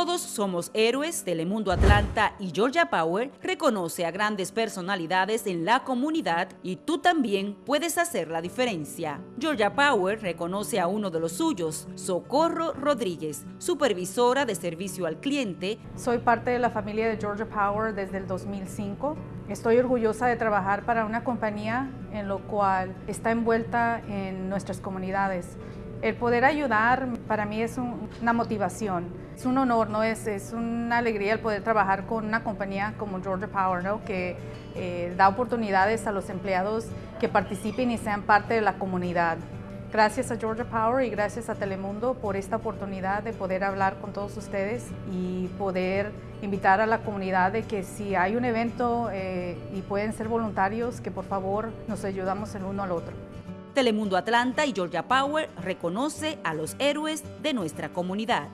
Todos somos héroes, Telemundo Atlanta y Georgia Power reconoce a grandes personalidades en la comunidad y tú también puedes hacer la diferencia. Georgia Power reconoce a uno de los suyos, Socorro Rodríguez, supervisora de servicio al cliente. Soy parte de la familia de Georgia Power desde el 2005. Estoy orgullosa de trabajar para una compañía en lo cual está envuelta en nuestras comunidades. El poder ayudar para mí es una motivación, es un honor, ¿no? es, es una alegría el poder trabajar con una compañía como Georgia Power, ¿no? que eh, da oportunidades a los empleados que participen y sean parte de la comunidad. Gracias a Georgia Power y gracias a Telemundo por esta oportunidad de poder hablar con todos ustedes y poder invitar a la comunidad de que si hay un evento eh, y pueden ser voluntarios, que por favor nos ayudamos el uno al otro. Telemundo Atlanta y Georgia Power reconoce a los héroes de nuestra comunidad.